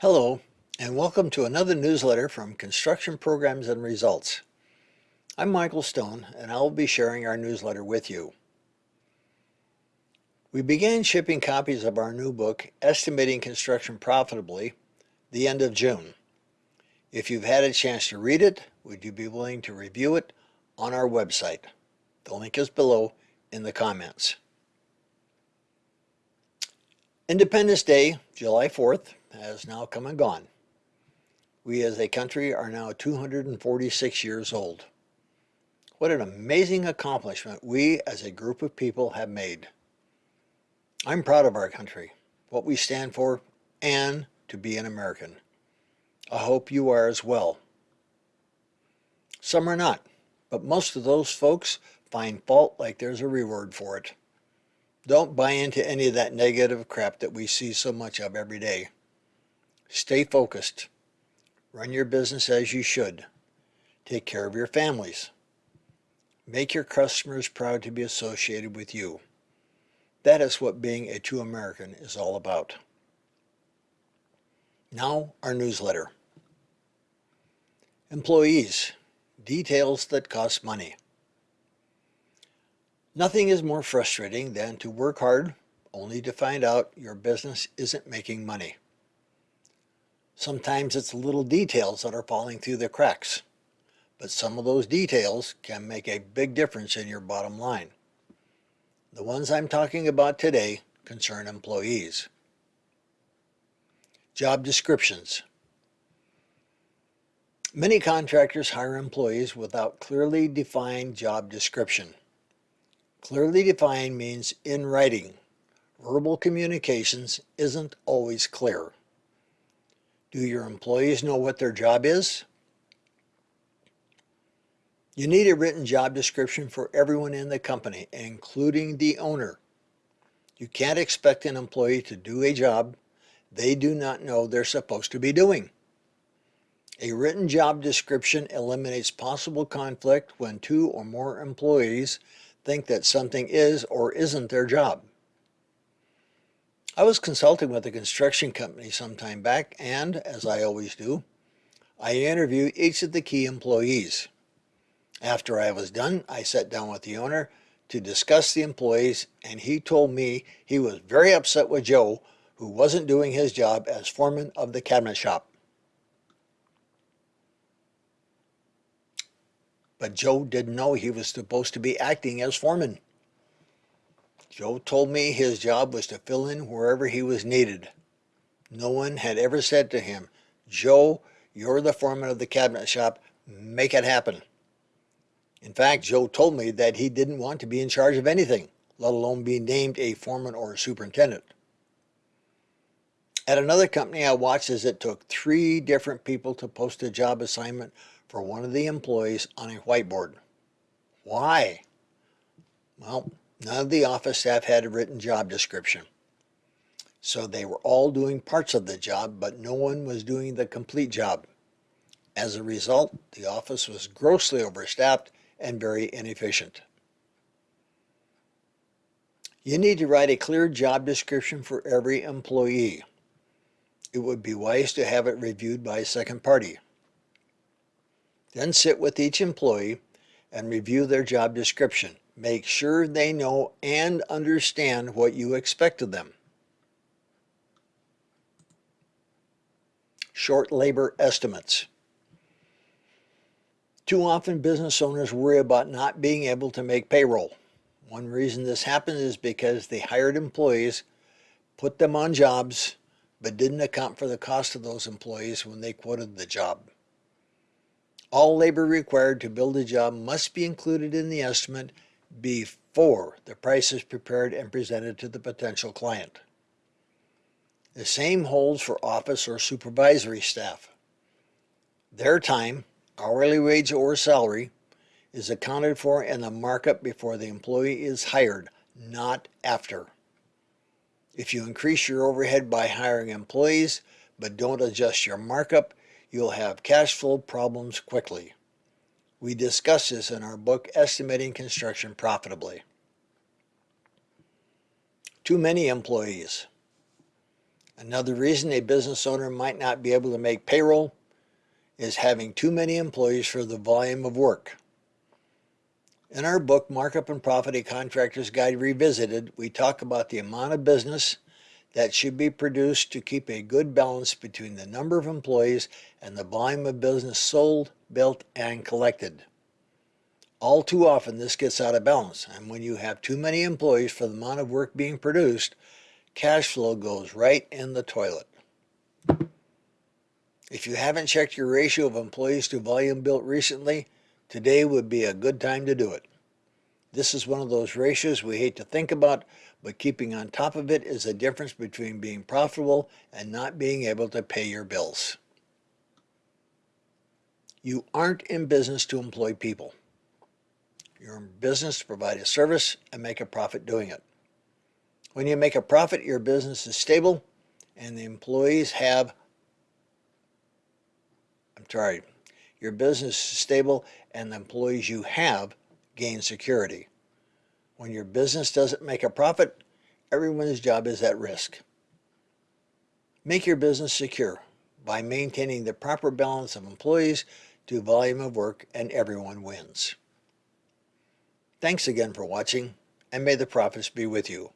Hello, and welcome to another newsletter from Construction Programs and Results. I'm Michael Stone, and I'll be sharing our newsletter with you. We began shipping copies of our new book, Estimating Construction Profitably, the end of June. If you've had a chance to read it, would you be willing to review it on our website? The link is below in the comments. Independence Day, July 4th, has now come and gone. We as a country are now 246 years old. What an amazing accomplishment we as a group of people have made. I'm proud of our country, what we stand for, and to be an American. I hope you are as well. Some are not, but most of those folks find fault like there's a reward for it. Don't buy into any of that negative crap that we see so much of every day. Stay focused. Run your business as you should. Take care of your families. Make your customers proud to be associated with you. That is what being a true American is all about. Now, our newsletter. Employees, details that cost money. Nothing is more frustrating than to work hard only to find out your business isn't making money. Sometimes it's little details that are falling through the cracks, but some of those details can make a big difference in your bottom line. The ones I'm talking about today concern employees. Job descriptions. Many contractors hire employees without clearly defined job description. Clearly defined means in writing. Verbal communications isn't always clear. Do your employees know what their job is? You need a written job description for everyone in the company, including the owner. You can't expect an employee to do a job they do not know they're supposed to be doing. A written job description eliminates possible conflict when two or more employees think that something is or isn't their job. I was consulting with a construction company some time back and, as I always do, I interviewed each of the key employees. After I was done, I sat down with the owner to discuss the employees and he told me he was very upset with Joe who wasn't doing his job as foreman of the cabinet shop. But Joe didn't know he was supposed to be acting as foreman. Joe told me his job was to fill in wherever he was needed. No one had ever said to him, Joe, you're the foreman of the cabinet shop, make it happen. In fact, Joe told me that he didn't want to be in charge of anything, let alone be named a foreman or a superintendent. At another company, I watched as it took three different people to post a job assignment for one of the employees on a whiteboard. Why? Well, None of the office staff had a written job description. So they were all doing parts of the job, but no one was doing the complete job. As a result, the office was grossly overstaffed and very inefficient. You need to write a clear job description for every employee. It would be wise to have it reviewed by a second party. Then sit with each employee and review their job description. Make sure they know and understand what you expect of them. Short labor estimates. Too often business owners worry about not being able to make payroll. One reason this happens is because they hired employees put them on jobs but didn't account for the cost of those employees when they quoted the job. All labor required to build a job must be included in the estimate before the price is prepared and presented to the potential client. The same holds for office or supervisory staff. Their time, hourly wage or salary, is accounted for in the markup before the employee is hired, not after. If you increase your overhead by hiring employees but don't adjust your markup, you'll have cash flow problems quickly. We discuss this in our book, Estimating Construction Profitably. Too many employees. Another reason a business owner might not be able to make payroll is having too many employees for the volume of work. In our book, Markup and Profit, a Contractor's Guide Revisited, we talk about the amount of business that should be produced to keep a good balance between the number of employees and the volume of business sold, built, and collected. All too often this gets out of balance, and when you have too many employees for the amount of work being produced, cash flow goes right in the toilet. If you haven't checked your ratio of employees to volume built recently, today would be a good time to do it. This is one of those ratios we hate to think about, but keeping on top of it is the difference between being profitable and not being able to pay your bills. You aren't in business to employ people. You're in business to provide a service and make a profit doing it. When you make a profit, your business is stable and the employees have, I'm sorry, your business is stable and the employees you have gain security. When your business doesn't make a profit, everyone's job is at risk. Make your business secure by maintaining the proper balance of employees to volume of work and everyone wins. Thanks again for watching and may the profits be with you.